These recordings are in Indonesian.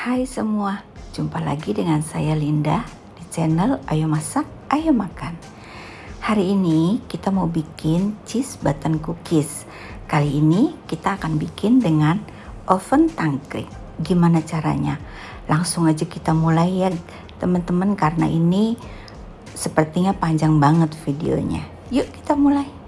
Hai semua, jumpa lagi dengan saya Linda di channel Ayo Masak, Ayo Makan. Hari ini kita mau bikin cheese button cookies. Kali ini kita akan bikin dengan oven tangkring. Gimana caranya? Langsung aja kita mulai ya teman-teman karena ini sepertinya panjang banget videonya. Yuk kita mulai.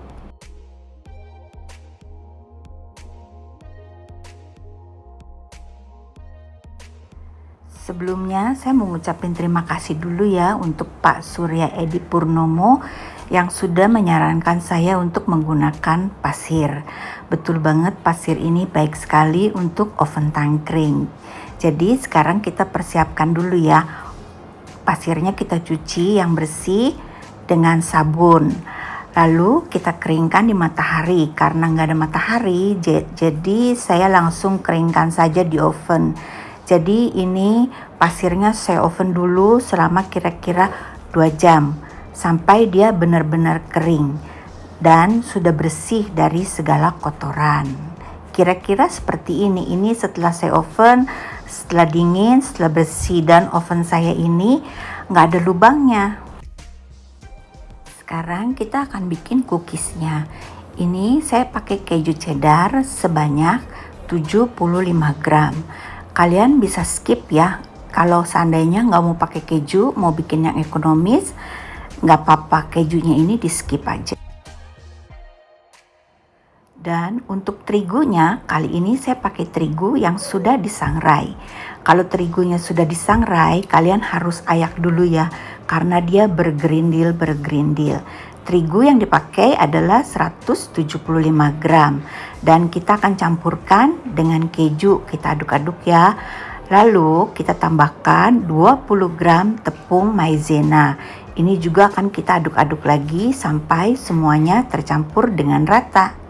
Sebelumnya saya mau ngucapin terima kasih dulu ya untuk Pak Surya Edi Purnomo yang sudah menyarankan saya untuk menggunakan pasir. Betul banget pasir ini baik sekali untuk oven tangkring. Jadi sekarang kita persiapkan dulu ya. Pasirnya kita cuci yang bersih dengan sabun. Lalu kita keringkan di matahari karena nggak ada matahari jadi saya langsung keringkan saja di oven jadi ini pasirnya saya oven dulu selama kira-kira 2 jam sampai dia benar-benar kering dan sudah bersih dari segala kotoran. Kira-kira seperti ini. Ini setelah saya oven, setelah dingin, setelah bersih dan oven saya ini nggak ada lubangnya. Sekarang kita akan bikin cookiesnya. Ini saya pakai keju cheddar sebanyak 75 gram kalian bisa skip ya. Kalau seandainya nggak mau pakai keju mau bikin yang ekonomis nggak apa-apa kejunya ini di skip aja. Dan untuk terigunya kali ini saya pakai terigu yang sudah disangrai. Kalau terigunya sudah disangrai kalian harus ayak dulu ya karena dia bergerindil bergerindil. Terigu yang dipakai adalah 175 gram. Dan kita akan campurkan dengan keju kita aduk-aduk ya. Lalu kita tambahkan 20 gram tepung maizena. Ini juga akan kita aduk-aduk lagi sampai semuanya tercampur dengan rata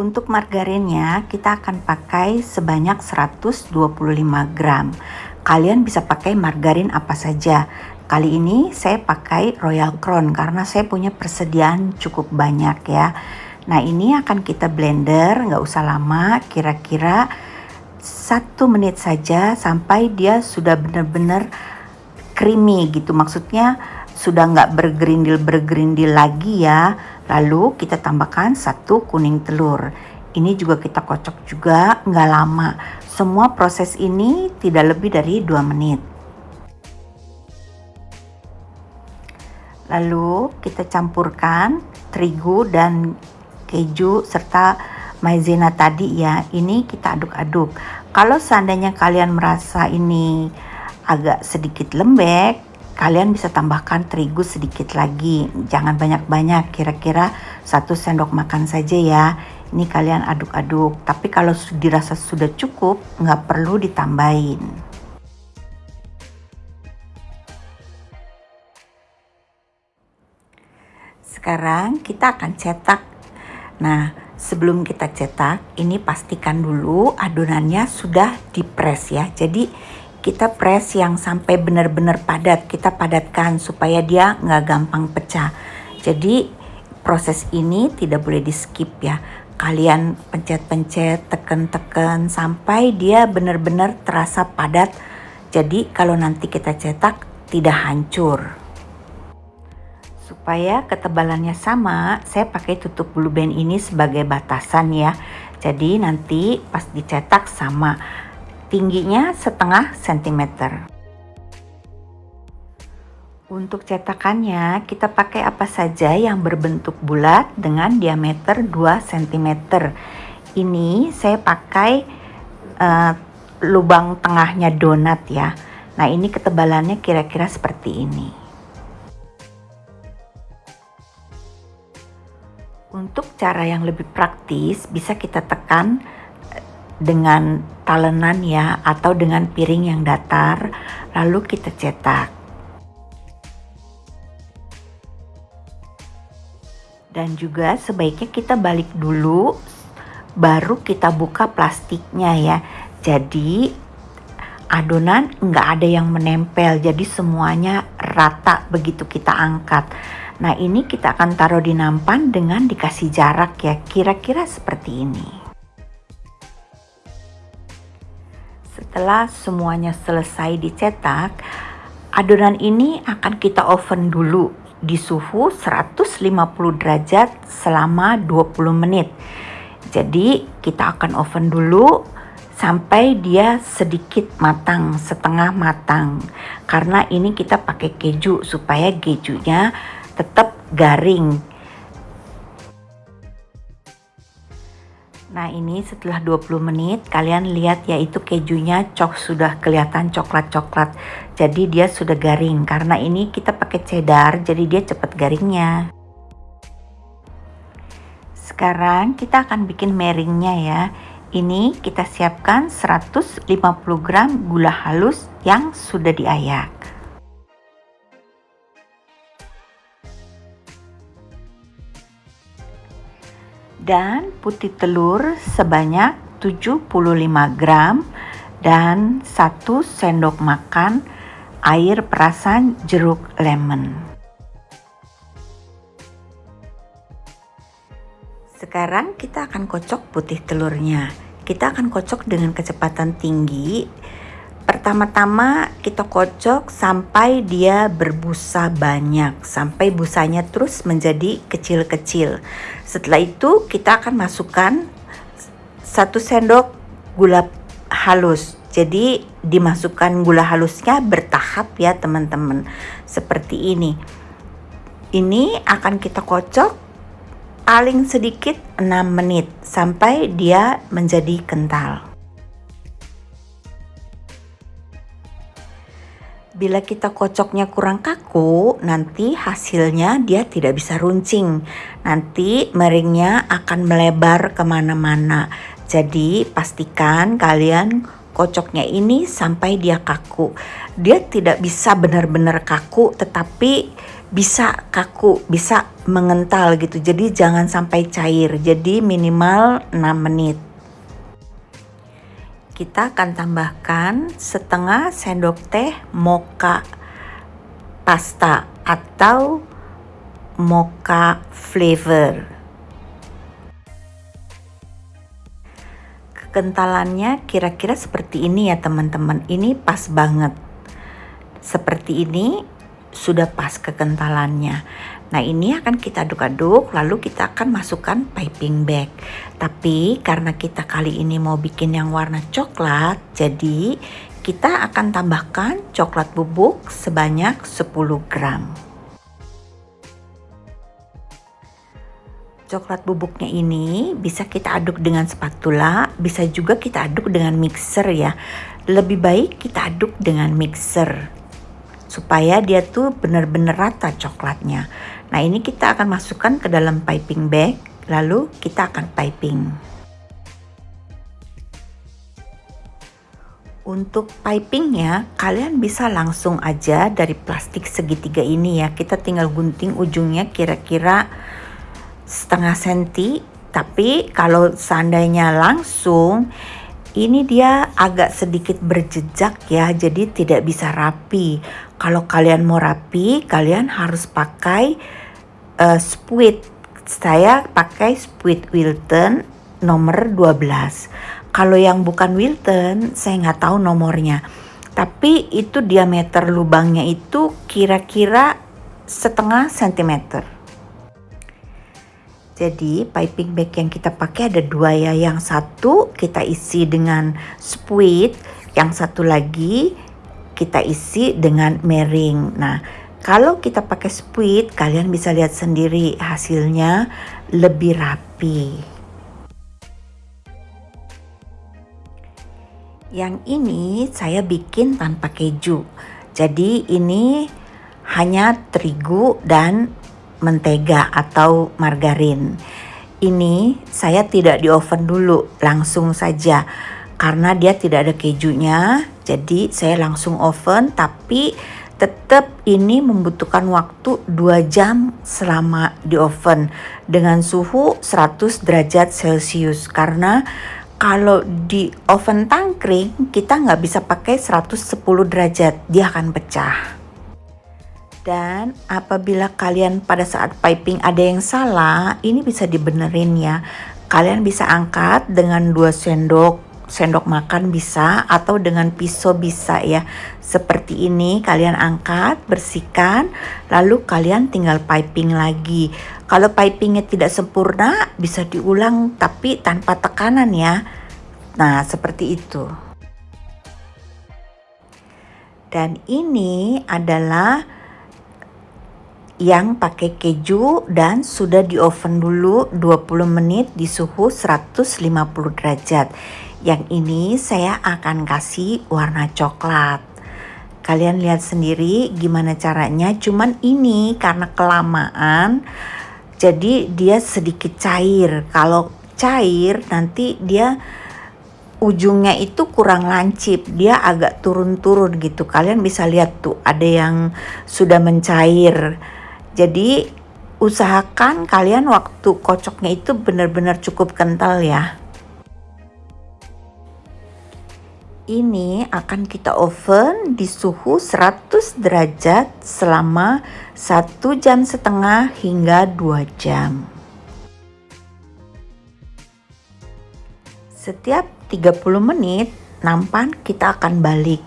untuk margarinnya kita akan pakai sebanyak 125 gram. Kalian bisa pakai margarin apa saja. Kali ini saya pakai Royal Crown karena saya punya persediaan cukup banyak ya. Nah ini akan kita blender nggak usah lama kira-kira satu menit saja sampai dia sudah benar-benar creamy gitu. Maksudnya sudah nggak bergerindil bergerindil lagi ya lalu kita tambahkan satu kuning telur ini juga kita kocok juga nggak lama semua proses ini tidak lebih dari dua menit Lalu kita campurkan terigu dan keju serta maizena tadi ya. Ini kita aduk-aduk. Kalau seandainya kalian merasa ini agak sedikit lembek, kalian bisa tambahkan terigu sedikit lagi. Jangan banyak-banyak, kira-kira satu sendok makan saja ya. Ini kalian aduk-aduk. Tapi kalau dirasa sudah cukup, nggak perlu ditambahin. Sekarang kita akan cetak. Nah, sebelum kita cetak, ini pastikan dulu adonannya sudah dipres ya. Jadi kita press yang sampai benar-benar padat. Kita padatkan supaya dia nggak gampang pecah. Jadi proses ini tidak boleh di skip ya. Kalian pencet-pencet, tekan-tekan sampai dia benar-benar terasa padat. Jadi kalau nanti kita cetak tidak hancur. Supaya ketebalannya sama, saya pakai tutup blue band ini sebagai batasan ya. Jadi nanti pas dicetak sama. Tingginya setengah sentimeter. Untuk cetakannya, kita pakai apa saja yang berbentuk bulat dengan diameter 2 cm. Ini saya pakai uh, lubang tengahnya donat ya. Nah ini ketebalannya kira-kira seperti ini. Untuk cara yang lebih praktis bisa kita tekan dengan talenan ya atau dengan piring yang datar lalu kita cetak. Dan juga sebaiknya kita balik dulu baru kita buka plastiknya ya. Jadi adonan nggak ada yang menempel jadi semuanya rata begitu kita angkat. Nah ini kita akan taruh di nampan dengan dikasih jarak ya kira-kira seperti ini. Setelah semuanya selesai dicetak, adonan ini akan kita oven dulu di suhu 150 derajat selama 20 menit. Jadi kita akan oven dulu sampai dia sedikit matang, setengah matang. Karena ini kita pakai keju supaya kejunya tetap garing. Nah ini setelah 20 menit kalian lihat ya itu kejunya cok sudah kelihatan coklat-coklat. Jadi dia sudah garing karena ini kita pakai cheddar jadi dia cepat garingnya. Sekarang kita akan bikin meringnya ya. Ini kita siapkan 150 gram gula halus yang sudah diayak. Dan putih telur sebanyak 75 gram dan 1 sendok makan air perasan jeruk lemon. Sekarang kita akan kocok putih telurnya. Kita akan kocok dengan kecepatan tinggi Pertama-tama kita kocok sampai dia berbusa banyak, sampai busanya terus menjadi kecil-kecil. Setelah itu kita akan masukkan satu sendok gula halus. Jadi dimasukkan gula halusnya bertahap ya teman-teman. Seperti ini. Ini akan kita kocok paling sedikit 6 menit sampai dia menjadi kental. Bila kita kocoknya kurang kaku, nanti hasilnya dia tidak bisa runcing. Nanti meringnya akan melebar ke mana-mana. Jadi pastikan kalian kocoknya ini sampai dia kaku. Dia tidak bisa benar-benar kaku, tetapi bisa kaku, bisa mengental gitu. Jadi jangan sampai cair. Jadi minimal 6 menit kita akan tambahkan setengah sendok teh mocha pasta atau mocha flavor. Kekentalannya kira-kira seperti ini ya teman-teman. Ini pas banget. Seperti ini sudah pas kekentalannya. Nah ini akan kita aduk-aduk lalu kita akan masukkan piping bag. Tapi karena kita kali ini mau bikin yang warna coklat, jadi kita akan tambahkan coklat bubuk sebanyak 10 gram. Coklat bubuknya ini bisa kita aduk dengan spatula, bisa juga kita aduk dengan mixer ya. Lebih baik kita aduk dengan mixer supaya dia tuh benar-benar rata coklatnya. Nah ini kita akan masukkan ke dalam piping bag, lalu kita akan piping. Untuk pipingnya, kalian bisa langsung aja dari plastik segitiga ini ya. Kita tinggal gunting ujungnya kira-kira setengah senti. Tapi kalau seandainya langsung, ini dia agak sedikit berjejak ya jadi tidak bisa rapi kalau kalian mau rapi kalian harus pakai uh, spuit. Saya pakai spuit Wilton nomor 12 kalau yang bukan Wilton saya nggak tahu nomornya. Tapi itu diameter lubangnya itu kira-kira setengah sentimeter. Jadi piping bag yang kita pakai ada dua ya. Yang satu kita isi dengan spuit, yang satu lagi kita isi dengan mering. Nah, kalau kita pakai spuit, kalian bisa lihat sendiri hasilnya lebih rapi. Yang ini saya bikin tanpa keju. Jadi ini hanya terigu dan mentega atau margarin. Ini saya tidak di oven dulu, langsung saja. Karena dia tidak ada kejunya, jadi saya langsung oven tapi tetap ini membutuhkan waktu 2 jam selama di oven. Dengan suhu 100 derajat celcius. Karena kalau di oven tangkring kita nggak bisa pakai 110 derajat. Dia akan pecah. Dan apabila kalian pada saat piping ada yang salah, ini bisa dibenerin ya. Kalian bisa angkat dengan 2 sendok sendok makan bisa atau dengan pisau bisa ya. Seperti ini kalian angkat bersihkan lalu kalian tinggal piping lagi. Kalau pipingnya tidak sempurna bisa diulang tapi tanpa tekanan ya. Nah seperti itu. Dan ini adalah yang pakai keju dan sudah di oven dulu 20 menit di suhu 150 derajat. Yang ini saya akan kasih warna coklat. Kalian lihat sendiri gimana caranya, cuman ini karena kelamaan jadi dia sedikit cair. Kalau cair nanti dia ujungnya itu kurang lancip dia agak turun-turun gitu kalian bisa lihat tuh ada yang sudah mencair jadi usahakan kalian waktu kocoknya itu benar-benar cukup kental ya. Ini akan kita oven di suhu 100 derajat selama 1 jam setengah hingga 2 jam. Setiap 30 menit nampan kita akan balik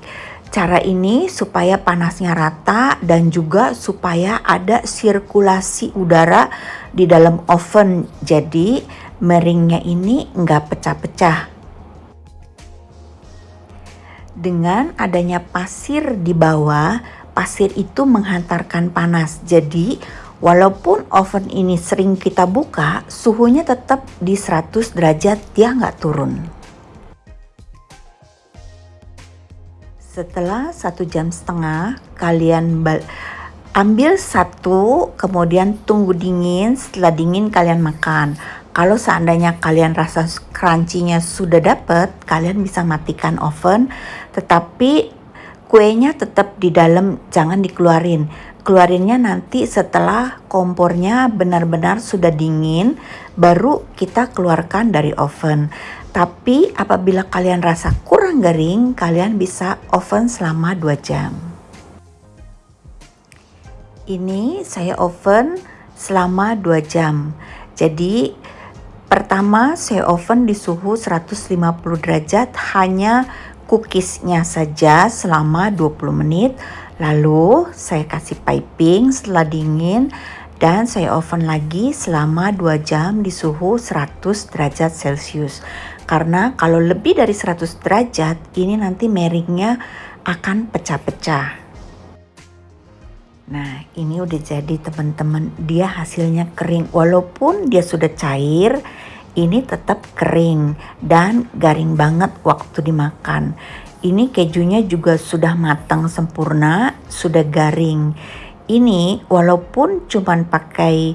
Cara ini supaya panasnya rata dan juga supaya ada sirkulasi udara di dalam oven. Jadi meringnya ini nggak pecah-pecah. Dengan adanya pasir di bawah, pasir itu menghantarkan panas. Jadi walaupun oven ini sering kita buka, suhunya tetap di 100 derajat, dia nggak turun. Setelah satu jam setengah, kalian ambil satu, kemudian tunggu dingin. Setelah dingin, kalian makan. Kalau seandainya kalian rasa crunchy-nya sudah dapet, kalian bisa matikan oven. Tetapi kuenya tetap di dalam, jangan dikeluarin. Keluarinnya nanti setelah kompornya benar-benar sudah dingin, baru kita keluarkan dari oven. Tapi apabila kalian rasa kurang garing, kalian bisa oven selama 2 jam. Ini saya oven selama 2 jam. Jadi pertama saya oven di suhu 150 derajat hanya cookiesnya saja selama 20 menit. Lalu saya kasih piping setelah dingin dan saya oven lagi selama 2 jam di suhu 100 derajat celcius karena kalau lebih dari 100 derajat ini nanti meringnya akan pecah-pecah Nah ini udah jadi teman-teman. Dia hasilnya kering. Walaupun dia sudah cair ini tetap kering dan garing banget waktu dimakan. Ini kejunya juga sudah matang sempurna sudah garing. Ini walaupun cuman pakai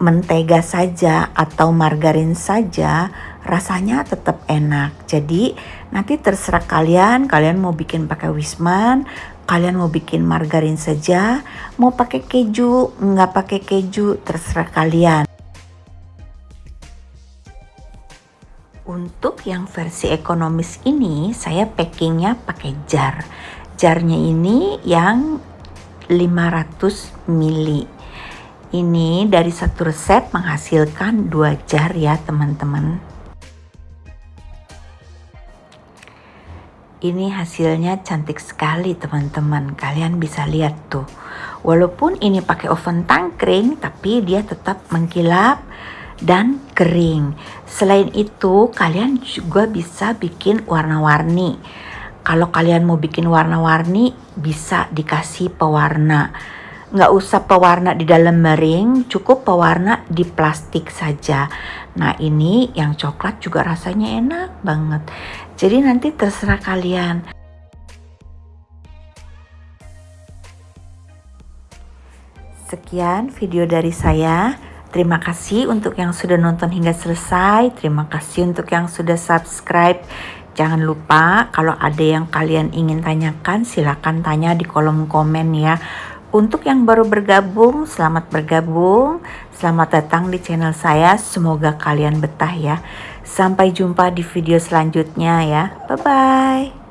mentega saja atau margarin saja rasanya tetap enak. Jadi nanti terserah kalian, kalian mau bikin pakai wisman, kalian mau bikin margarin saja, mau pakai keju, nggak pakai keju, terserah kalian. Untuk yang versi ekonomis ini, saya packingnya pakai jar. Jarnya ini yang 500 mili. Ini dari satu resep menghasilkan dua jar ya teman-teman. Ini hasilnya cantik sekali teman-teman. Kalian bisa lihat tuh. Walaupun ini pakai oven tangkring, tapi dia tetap mengkilap dan kering. Selain itu, kalian juga bisa bikin warna-warni. Kalau kalian mau bikin warna-warni, bisa dikasih pewarna. Nggak usah pewarna di dalam mering, cukup pewarna di plastik saja. Nah ini yang coklat juga rasanya enak banget. Jadi nanti terserah kalian. Sekian video dari saya. Terima kasih untuk yang sudah nonton hingga selesai. Terima kasih untuk yang sudah subscribe. Jangan lupa kalau ada yang kalian ingin tanyakan silahkan tanya di kolom komen ya. Untuk yang baru bergabung, selamat bergabung. Selamat datang di channel saya. Semoga kalian betah ya. Sampai jumpa di video selanjutnya ya. Bye-bye.